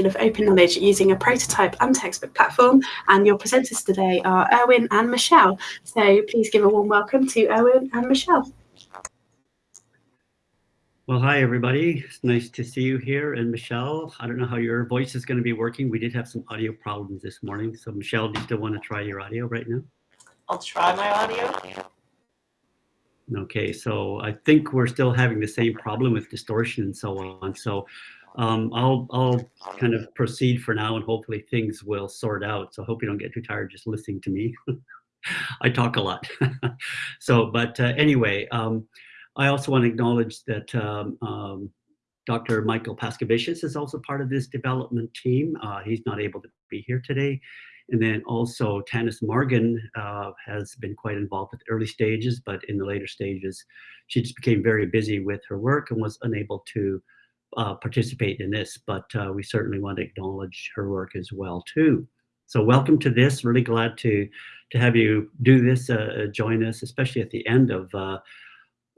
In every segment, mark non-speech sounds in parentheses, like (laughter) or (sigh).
of open knowledge using a prototype untextbook platform. And your presenters today are Irwin and Michelle. So please give a warm welcome to Irwin and Michelle. Well, hi, everybody. It's nice to see you here. And Michelle, I don't know how your voice is going to be working. We did have some audio problems this morning. So Michelle, do you still want to try your audio right now? I'll try my audio. Okay, so I think we're still having the same problem with distortion and so on. So um, I'll, I'll kind of proceed for now and hopefully things will sort out. So I hope you don't get too tired just listening to me. (laughs) I talk a lot. (laughs) so, but uh, anyway, um, I also want to acknowledge that um, um, Dr. Michael Paskevicius is also part of this development team. Uh, he's not able to be here today. And then also Tannis Morgan uh, has been quite involved with early stages, but in the later stages, she just became very busy with her work and was unable to uh, participate in this, but uh, we certainly want to acknowledge her work as well too. So welcome to this, really glad to, to have you do this, uh, join us, especially at the end of, uh,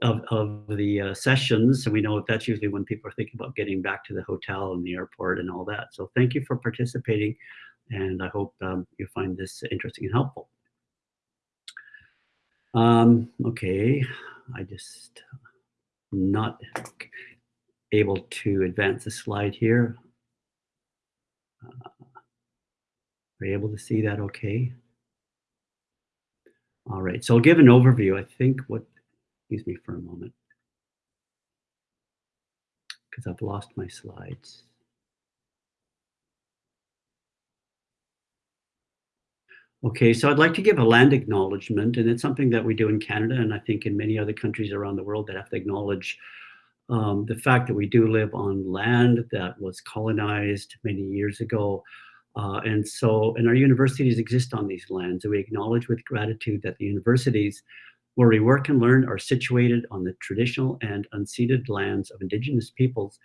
of, of, the uh, sessions. And we know that's usually when people are thinking about getting back to the hotel and the airport and all that. So thank you for participating and I hope um, you find this interesting and helpful. Um, okay, I just not able to advance the slide here. Uh, are you able to see that okay? All right, so I'll give an overview. I think what, excuse me for a moment, because I've lost my slides. Okay, so I'd like to give a land acknowledgement, and it's something that we do in Canada, and I think in many other countries around the world that have to acknowledge um, the fact that we do live on land that was colonized many years ago. Uh, and so, and our universities exist on these lands, and we acknowledge with gratitude that the universities where we work and learn are situated on the traditional and unceded lands of Indigenous peoples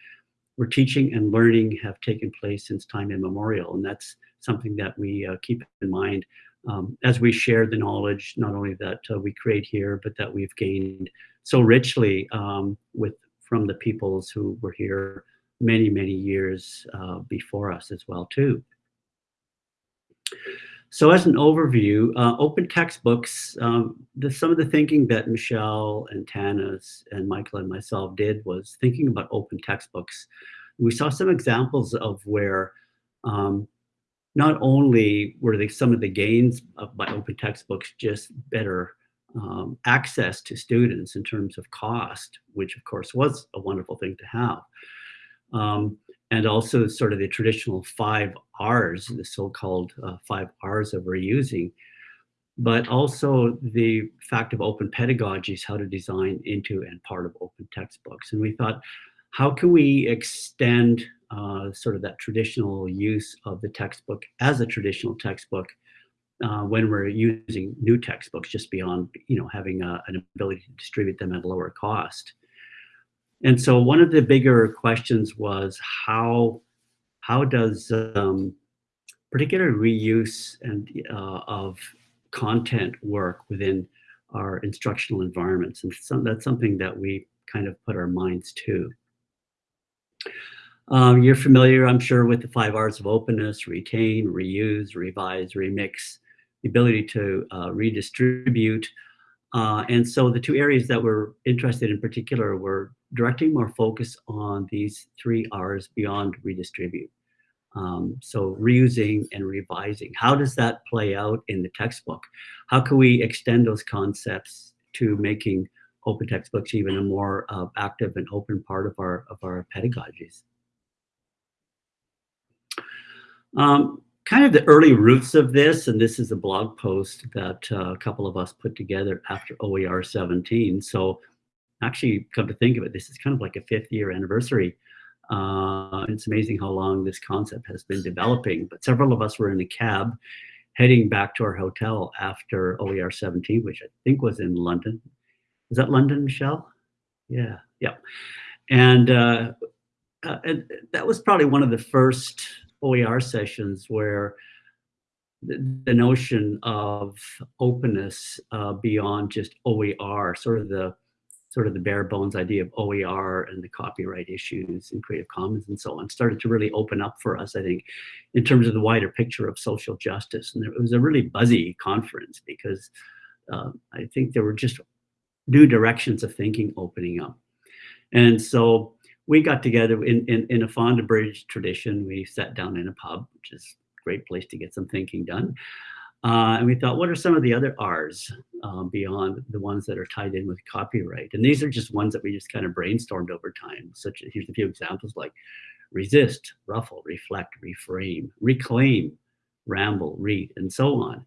where teaching and learning have taken place since time immemorial. And that's something that we uh, keep in mind um, as we share the knowledge, not only that uh, we create here, but that we've gained so richly um, with from the peoples who were here many, many years uh, before us as well too. So as an overview, uh, open textbooks, um, the, some of the thinking that Michelle and Tannis and Michael and myself did was thinking about open textbooks. We saw some examples of where um, not only were they some of the gains of, by open textbooks just better um, access to students in terms of cost, which of course was a wonderful thing to have. Um, and also sort of the traditional five R's, the so-called uh, five R's of reusing, but also the fact of open pedagogies, how to design into and part of open textbooks. And we thought, how can we extend uh, sort of that traditional use of the textbook as a traditional textbook uh, when we're using new textbooks just beyond you know having a, an ability to distribute them at a lower cost. And so one of the bigger questions was how how does um, particular reuse and uh, of content work within our instructional environments, and some, that's something that we kind of put our minds to. Um, you're familiar, I'm sure, with the five R's of openness, retain, reuse, revise, remix, the ability to uh, redistribute. Uh, and so the two areas that we're interested in particular were directing more focus on these three R's beyond redistribute. Um, so reusing and revising, how does that play out in the textbook? How can we extend those concepts to making open textbooks even a more uh, active and open part of our, of our pedagogies? Um, kind of the early roots of this, and this is a blog post that uh, a couple of us put together after OER 17. So actually, come to think of it, this is kind of like a fifth year anniversary. Uh, it's amazing how long this concept has been developing. But several of us were in a cab heading back to our hotel after OER 17, which I think was in London. Is that London, Michelle? Yeah, yeah. And, uh, uh, and that was probably one of the first OER sessions where the, notion of openness uh, beyond just OER, sort of the sort of the bare bones idea of OER and the copyright issues and Creative Commons and so on started to really open up for us, I think, in terms of the wider picture of social justice. And it was a really buzzy conference because uh, I think there were just new directions of thinking opening up. And so we got together in, in, in a British tradition. We sat down in a pub, which is a great place to get some thinking done. Uh, and we thought, what are some of the other R's um, beyond the ones that are tied in with copyright? And these are just ones that we just kind of brainstormed over time. Such here's a few examples like resist, ruffle, reflect, reframe, reclaim, ramble, read, and so on.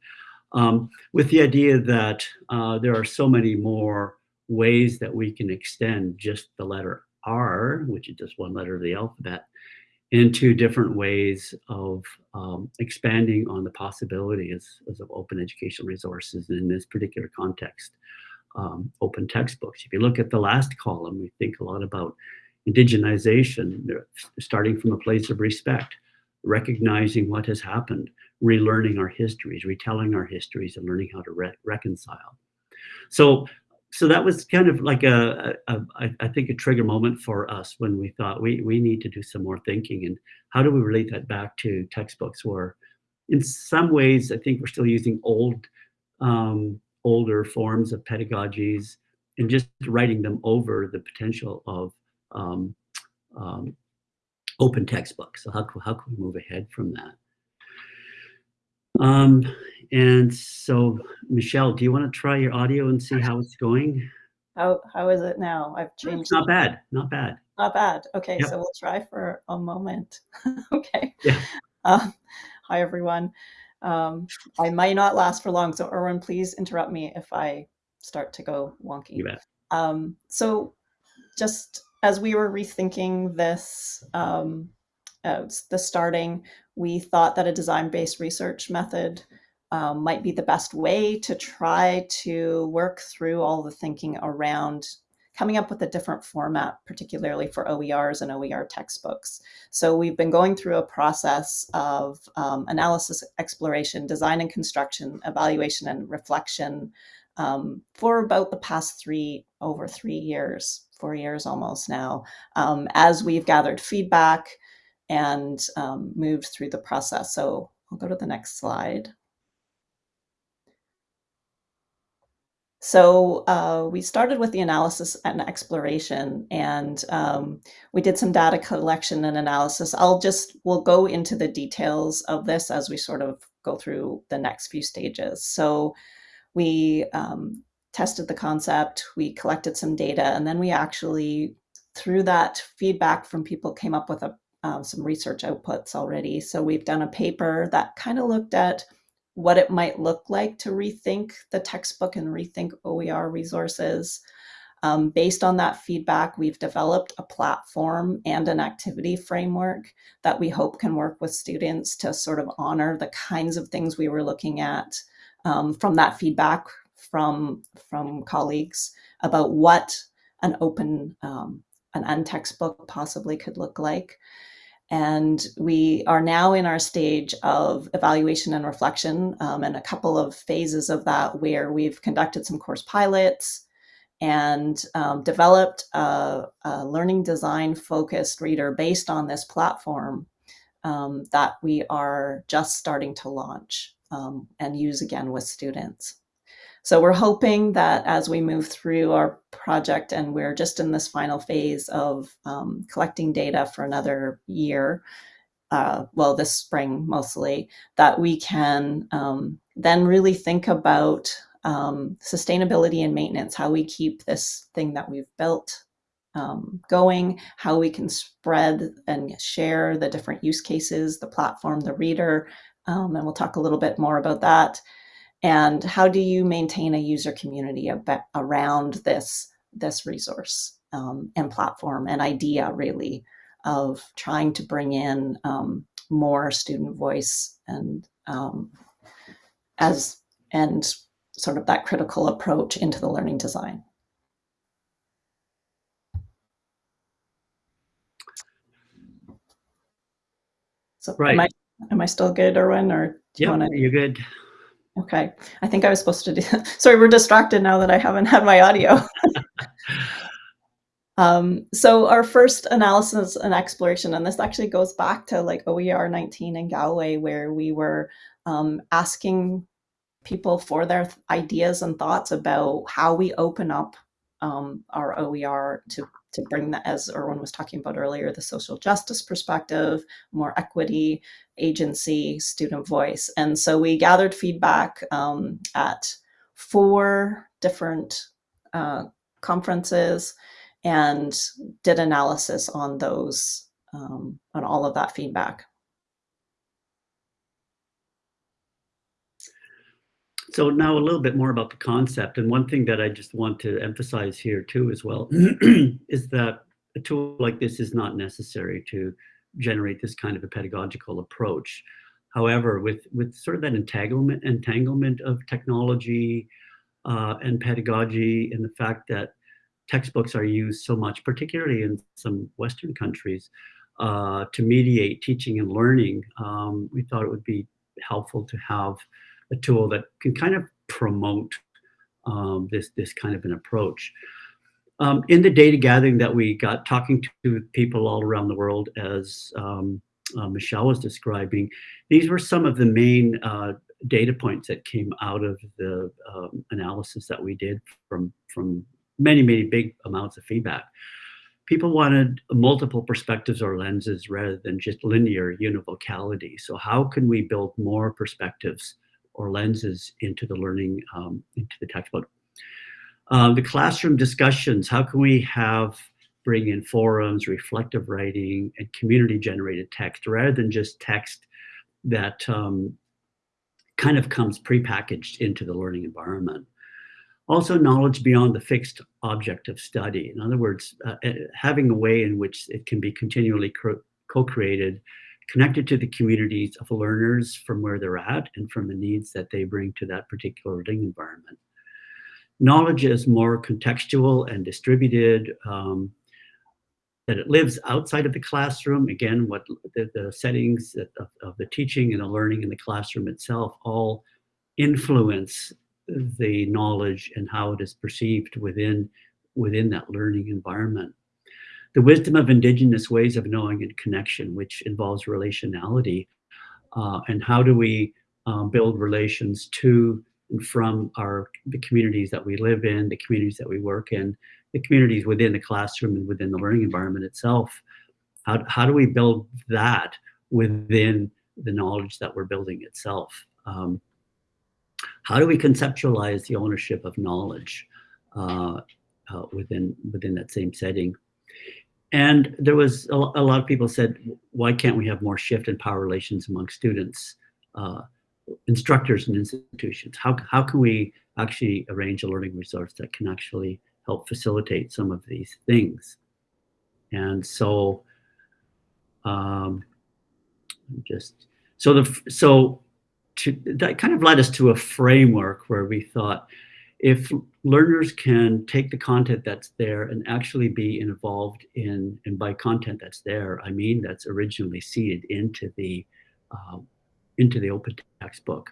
Um, with the idea that uh, there are so many more ways that we can extend just the letter R, which is just one letter of the alphabet, into different ways of um, expanding on the possibilities of open educational resources in this particular context, um, open textbooks. If you look at the last column, we think a lot about indigenization, starting from a place of respect, recognizing what has happened, relearning our histories, retelling our histories, and learning how to re reconcile. So so that was kind of like a, a, a I think a trigger moment for us when we thought we we need to do some more thinking and how do we relate that back to textbooks where in some ways I think we're still using old um, older forms of pedagogies and just writing them over the potential of um, um, open textbooks. So how, how can we move ahead from that? Um, and so, Michelle, do you want to try your audio and see how it's going? How how is it now? I've changed. not bad. Not bad. Not bad. Okay, yep. so we'll try for a moment. (laughs) okay. Yeah. Um, hi everyone. Um, I might not last for long, so Irwin, please interrupt me if I start to go wonky. You bet. Um, so, just as we were rethinking this, um, uh, the starting, we thought that a design-based research method um, might be the best way to try to work through all the thinking around coming up with a different format, particularly for OERs and OER textbooks. So we've been going through a process of um, analysis, exploration, design and construction, evaluation and reflection um, for about the past three, over three years, four years almost now, um, as we've gathered feedback and um, moved through the process. So I'll go to the next slide. So uh, we started with the analysis and exploration, and um, we did some data collection and analysis. I'll just, we'll go into the details of this as we sort of go through the next few stages. So we um, tested the concept, we collected some data, and then we actually, through that feedback from people, came up with a, um, some research outputs already. So we've done a paper that kind of looked at what it might look like to rethink the textbook and rethink OER resources. Um, based on that feedback, we've developed a platform and an activity framework that we hope can work with students to sort of honor the kinds of things we were looking at um, from that feedback from, from colleagues about what an open, um, an untextbook book possibly could look like. And we are now in our stage of evaluation and reflection um, and a couple of phases of that where we've conducted some course pilots and um, developed a, a, learning design focused reader based on this platform um, that we are just starting to launch um, and use again with students. So we're hoping that as we move through our project and we're just in this final phase of um, collecting data for another year, uh, well, this spring mostly, that we can um, then really think about um, sustainability and maintenance, how we keep this thing that we've built um, going, how we can spread and share the different use cases, the platform, the reader, um, and we'll talk a little bit more about that and how do you maintain a user community around this this resource um, and platform and idea really of trying to bring in um, more student voice and um, as and sort of that critical approach into the learning design. So right. am I am I still good, Irwin, or do you want to? You're good. Okay, I think I was supposed to do. (laughs) Sorry, we're distracted now that I haven't had my audio. (laughs) Um, so our first analysis and exploration, and this actually goes back to like OER 19 in Galway, where we were um, asking people for their ideas and thoughts about how we open up um, our OER to, to bring that, as Irwin was talking about earlier, the social justice perspective, more equity, agency, student voice. And so we gathered feedback um, at four different uh, conferences and did analysis on those, um, on all of that feedback. So now a little bit more about the concept. And one thing that I just want to emphasize here too as well (clears throat) is that a tool like this is not necessary to generate this kind of a pedagogical approach. However, with, with sort of that entanglement, entanglement of technology uh, and pedagogy and the fact that textbooks are used so much, particularly in some Western countries, uh, to mediate teaching and learning, um, we thought it would be helpful to have a tool that can kind of promote um, this, this kind of an approach. Um, in the data gathering that we got talking to people all around the world, as um, uh, Michelle was describing, these were some of the main uh, data points that came out of the um, analysis that we did from, from many, many big amounts of feedback. People wanted multiple perspectives or lenses rather than just linear univocality. So how can we build more perspectives or lenses into the learning, um, into the textbook. Uh, the classroom discussions, how can we have, bring in forums, reflective writing, and community generated text rather than just text that um, kind of comes prepackaged into the learning environment. Also knowledge beyond the fixed object of study. In other words, uh, uh having a way in which it can be continually co-created connected to the communities of learners from where they're at and from the needs that they bring to that particular learning environment. Knowledge is more contextual and distributed, um, that it lives outside of the classroom. Again, what the, the settings of, of the teaching and the learning in the classroom itself all influence the knowledge and how it is perceived within, within that learning environment the wisdom of indigenous ways of knowing and connection, which involves relationality. Uh, and how do we um, build relations to from our the communities that we live in, the communities that we work in, the communities within the classroom and within the learning environment itself. How, how do we build that within the knowledge that we're building itself? Um, how do we conceptualize the ownership of knowledge uh, uh, within within that same setting? And there was a, a, lot of people said, why can't we have more shift in power relations among students, uh, instructors and institutions? How, how can we actually arrange a learning resource that can actually help facilitate some of these things? And so um, just, so the, so to, that kind of led us to a framework where we thought, if learners can take the content that's there and actually be involved in, and by content that's there, I mean that's originally seeded into the, uh, into the open textbook.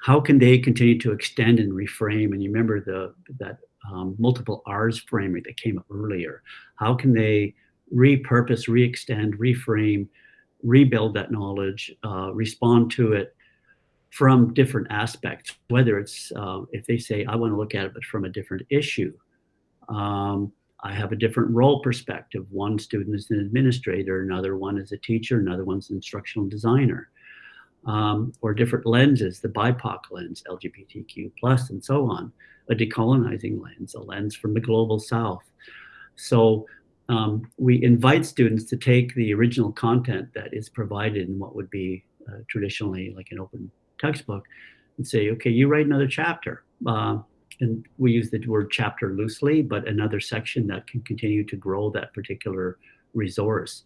How can they continue to extend and reframe? And you remember the that um, multiple R's framework that came up earlier. How can they repurpose, re-extend, reframe, rebuild that knowledge, uh, respond to it, from different aspects, whether it's uh, if they say, I want to look at it, but from a different issue. Um, I have a different role perspective. One student is an administrator, another one is a teacher, another one's an instructional designer. Um, or different lenses, the BIPOC lens, LGBTQ plus, and so on, a decolonizing lens, a lens from the global south. So um, we invite students to take the original content that is provided in what would be uh, traditionally like an open textbook and say, okay, you write another chapter. Uh, and we use the word chapter loosely, but another section that can continue to grow that particular resource.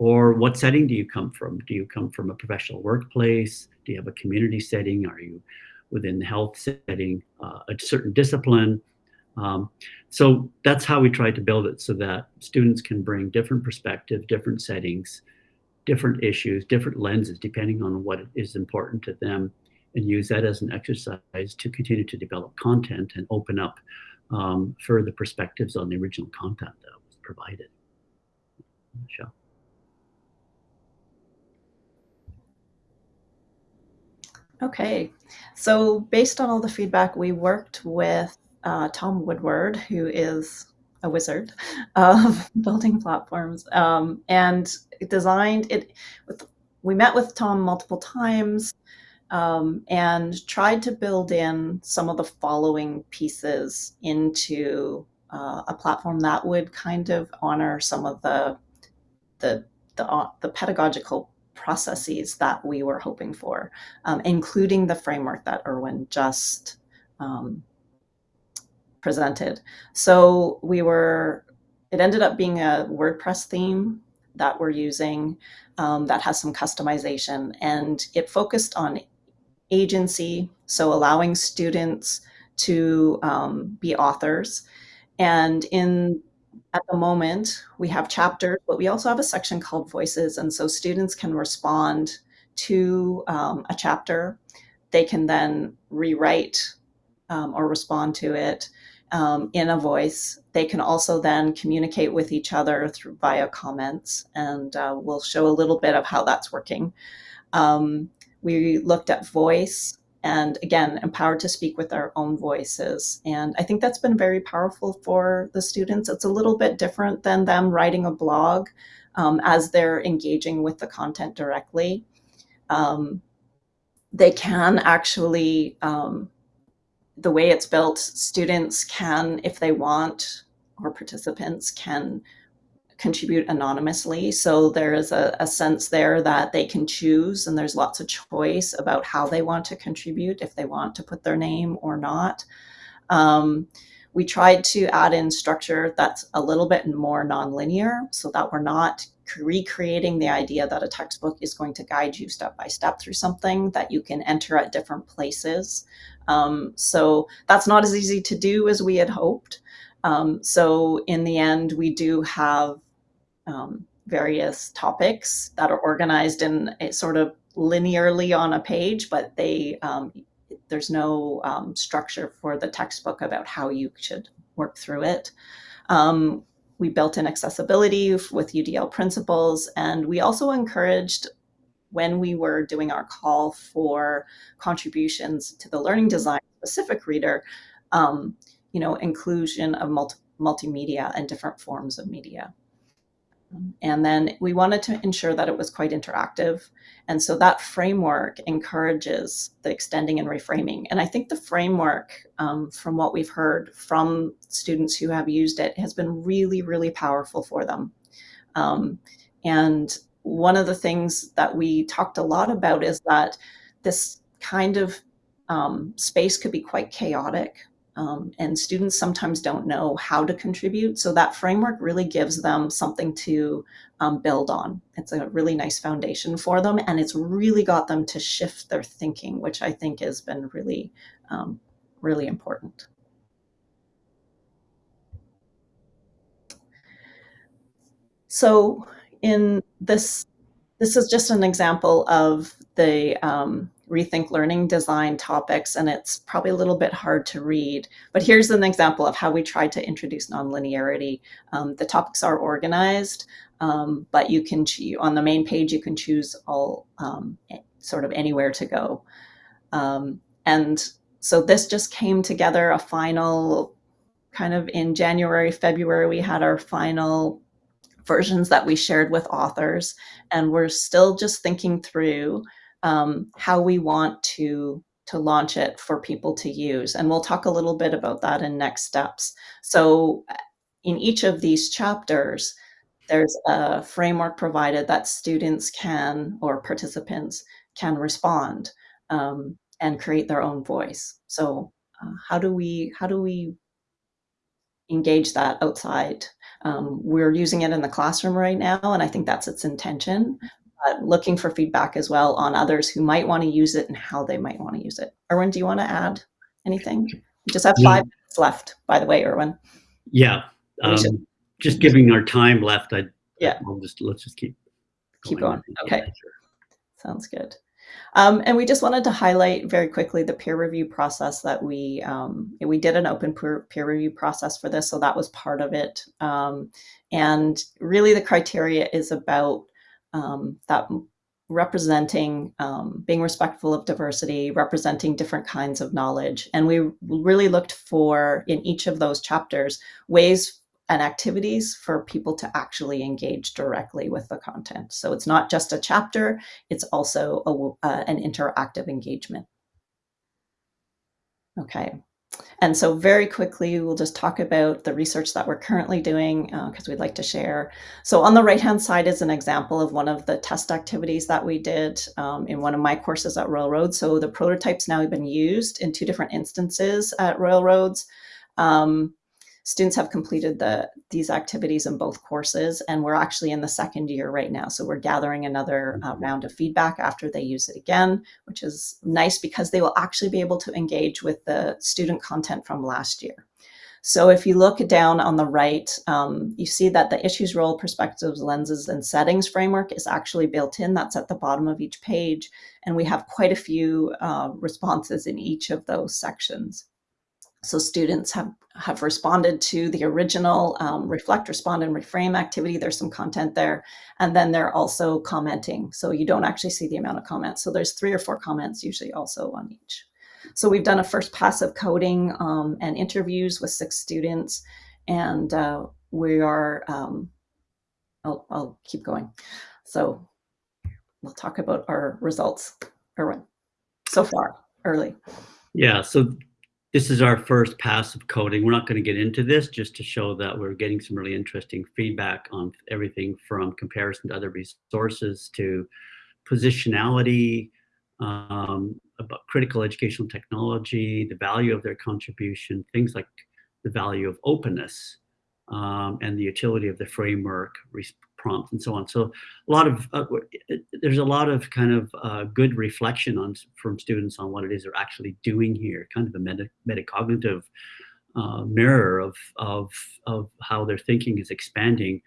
Or what setting do you come from? Do you come from a professional workplace? Do you have a community setting? Are you within the health setting, uh, a certain discipline? Um, so that's how we try to build it so that students can bring different perspective, different settings, different issues, different lenses, depending on what is important to them, and use that as an exercise to continue to develop content and open up um, further perspectives on the original content that was provided. Michelle. Okay, so based on all the feedback, we worked with uh, Tom Woodward, who is a wizard of (laughs) building platforms, um, and designed it. With, we met with Tom multiple times um, and tried to build in some of the following pieces into uh, a platform that would kind of honor some of the the the, uh, the pedagogical processes that we were hoping for, um, including the framework that Irwin just um, presented. So we were, it ended up being a WordPress theme that we're using um, that has some customization and it focused on agency, so allowing students to um, be authors. And in at the moment, we have chapters, but we also have a section called Voices. And so students can respond to um, a chapter. They can then rewrite um, or respond to it um, in a voice. They can also then communicate with each other through via comments. And uh, we'll show a little bit of how that's working. Um, we looked at voice and again, empowered to speak with our own voices. And I think that's been very powerful for the students. It's a little bit different than them writing a blog um, as they're engaging with the content directly. Um, they can actually, um, the way it's built, students can, if they want, or participants can contribute anonymously. So there is a, a, sense there that they can choose and there's lots of choice about how they want to contribute, if they want to put their name or not. Um, we tried to add in structure that's a little bit more nonlinear so that we're not recreating the idea that a textbook is going to guide you step by step through something that you can enter at different places. Um, so that's not as easy to do as we had hoped. Um, so in the end, we do have um, various topics that are organized in a sort of linearly on a page, but they um, there's no um, structure for the textbook about how you should work through it. Um, we built in accessibility with UDL principles, and we also encouraged when we were doing our call for contributions to the learning design specific reader, um, you know, inclusion of multi multimedia and different forms of media. And then we wanted to ensure that it was quite interactive. And so that framework encourages the extending and reframing. And I think the framework, um, from what we've heard from students who have used it, has been really, really powerful for them. Um, and one of the things that we talked a lot about is that this kind of um, space could be quite chaotic um, and students sometimes don't know how to contribute. So that framework really gives them something to um, build on. It's a really nice foundation for them, and it's really got them to shift their thinking, which I think has been really, um, really important. So in this, this is just an example of the um, rethink learning design topics, and it's probably a little bit hard to read. But here's an example of how we tried to introduce nonlinearity. Um, the topics are organized, um, but you can on the main page you can choose all um, sort of anywhere to go. Um, and so this just came together a final kind of in January, February, we had our final versions that we shared with authors and we're still just thinking through um, how we want to to launch it for people to use. And we'll talk a little bit about that in next steps. So uh, in each of these chapters, there's a framework provided that students can, or participants can respond um, and create their own voice. So uh, how do we, how do we engage that outside? Um, we're using it in the classroom right now, and I think that's its intention but looking for feedback as well on others who might want to use it and how they might want to use it. Irwin, do you want to add anything? We just have five yeah. minutes left, by the way, Irwin. Yeah. Um, just giving our time left, I yeah. I'll just let's just keep keep going. Okay. Sounds good. Um, and we just wanted to highlight very quickly the peer review process that we um, we did an open peer, peer, review process for this, so that was part of it. Um, and really, the criteria is about that representing, um, being respectful of diversity, representing different kinds of knowledge, and we really looked for in each of those chapters ways and activities for people to actually engage directly with the content. So it's not just a chapter, it's also a, uh, an interactive engagement. Okay, and so very quickly, we'll just talk about the research that we're currently doing because uh, we'd like to share. So on the right-hand side is an example of one of the test activities that we did um, in one of my courses at Royal. So the prototype's now have been used in two different instances at Royal Roads. Um, students have completed the these activities in both courses and we're actually in the second year right now so we're gathering another uh, mm-hmm. round of feedback after they use it again which is nice because they will actually be able to engage with the student content from last year so if you look down on the right, um, you see that the issues, role, perspectives, lenses, and settings framework is actually built in. That's at the bottom of each page. And we have quite a few uh, responses in each of those sections. So students have, have responded to the original um, reflect, respond, and reframe activity. There's some content there. And then they're also commenting. So you don't actually see the amount of comments. So there's three or four comments usually also on each. So we've done a first pass of coding um, and interviews with six students. And uh, we are, um, I'll, I'll keep going. So we'll talk about our results, Irwin, so far, early. Yeah, so this is our first pass of coding. We're not going to get into this just to show that we're getting some really interesting feedback on everything from comparison to other resources to positionality, um, about critical educational technology, the value of their contribution, things like the value of openness um, and the utility of the framework, prompt and so on. So a lot of uh, there's a lot of kind of uh, good reflection on from students on what it is they're actually doing here, kind of a meta, metacognitive uh, mirror of, of, of how their thinking is expanding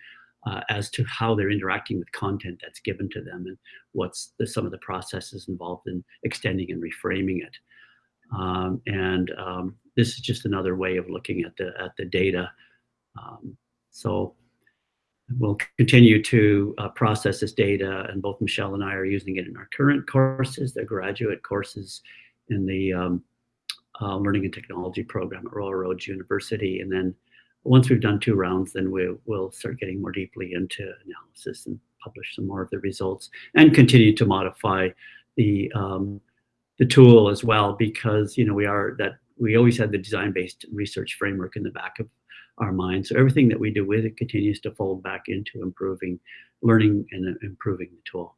uh, as to how they're interacting with content that's given to them and what's the, some of the processes involved in extending and reframing it. Um, and um, this is just another way of looking at the at the data. Um, so We'll continue to uh, process this data, and both Michelle and I are using it in our current courses, their graduate courses in the um, uh, Learning and Technology program at Royal Roads University. And then once we've done two rounds, then we, will start getting more deeply into analysis and publish some more of the results and continue to modify the um, the tool as well because you know we are that we always had the design-based research framework in the back of our mind. So everything that we do with it continues to fold back into improving learning and improving the tool.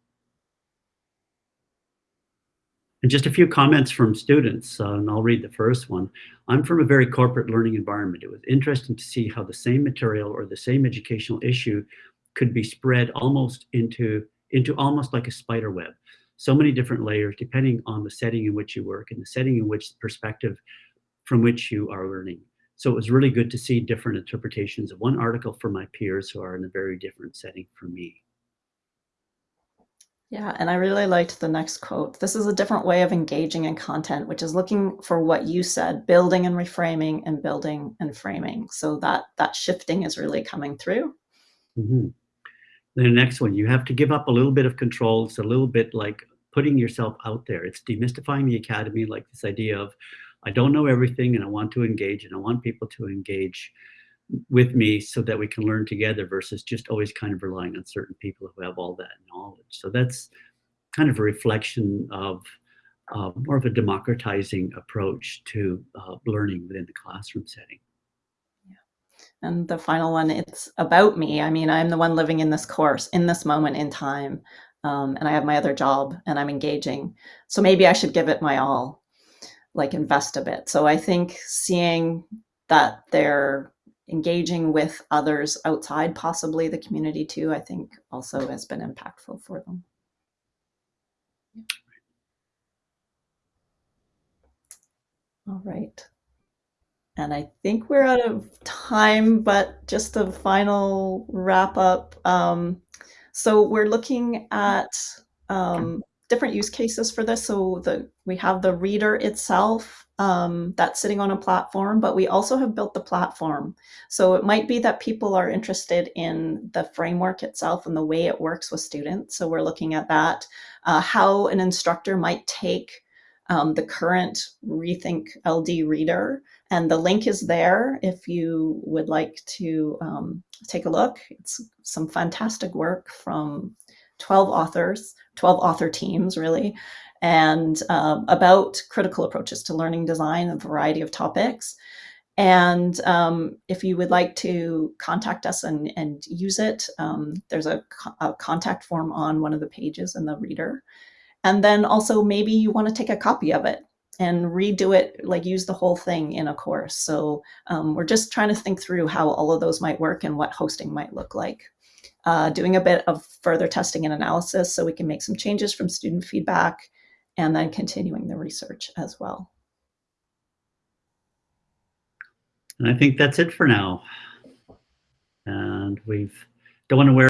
And just a few comments from students, uh, and I'll read the first one. I'm from a very corporate learning environment. It was interesting to see how the same material or the same educational issue could be spread almost into, into almost like a spider web. So many different layers depending on the setting in which you work and the setting in which perspective from which you are learning. So it was really good to see different interpretations of one article from my peers who are in a very different setting from me. Yeah, and I really liked the next quote. This is a different way of engaging in content, which is looking for what you said, building and reframing and building and framing. So that that shifting is really coming through. Mm -hmm. The next one, you have to give up a little bit of control. It's a little bit like putting yourself out there. It's demystifying the academy, like this idea of I don't know everything and I want to engage and I want people to engage with me so that we can learn together versus just always kind of relying on certain people who have all that knowledge. So that's kind of a reflection of uh, more of a democratizing approach to uh, learning within the classroom setting. Yeah. And the final one, it's about me. I mean, I'm the one living in this course in this moment in time. Um, and I have my other job and I'm engaging. So maybe I should give it my all like invest a bit. So I think seeing that they're engaging with others outside possibly the community too, I think also has been impactful for them. All right. And I think we're out of time, but just a final wrap up. Um, so we're looking at um, different use cases for this. So the we have the reader itself um, that's sitting on a platform, but we also have built the platform. So it might be that people are interested in the framework itself and the way it works with students. So we're looking at that, uh, how an instructor might take um, the current Rethink LD reader. And the link is there if you would like to um, take a look. It's some fantastic work from 12 authors, 12 author teams really, and um, about critical approaches to learning design, a variety of topics. And um, if you would like to contact us and, and use it, um, there's a, a, contact form on one of the pages in the reader. And then also maybe you want to take a copy of it and redo it, like use the whole thing in a course. So um, we're just trying to think through how all of those might work and what hosting might look like uh, doing a bit of further testing and analysis so we can make some changes from student feedback, and then continuing the research as well. And I think that's it for now. And we've don't want to wear